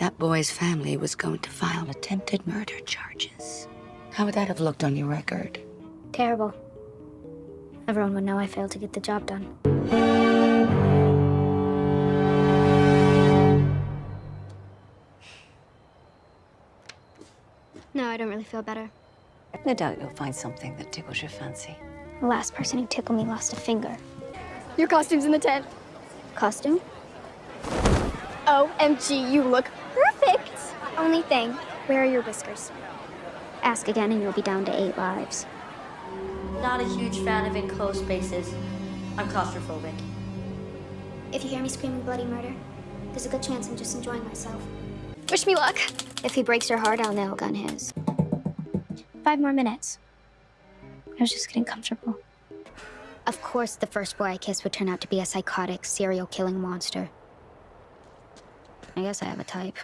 that boy's family was going to file attempted murder charges. How would that have looked on your record? Terrible. Everyone would know I failed to get the job done. No, I don't really feel better. No doubt you'll find something that tickles your fancy. The last person who tickled me lost a finger. Your costume's in the tent. Costume? OMG, you look perfect. Only thing, where are your whiskers? Ask again and you'll be down to eight lives. Not a huge fan of enclosed spaces. I'm claustrophobic. If you hear me screaming bloody murder, there's a good chance I'm just enjoying myself. Wish me luck. If he breaks your heart, I'll nail gun his. Five more minutes. I was just getting comfortable. Of course, the first boy I kissed would turn out to be a psychotic, serial killing monster. I guess I have a type.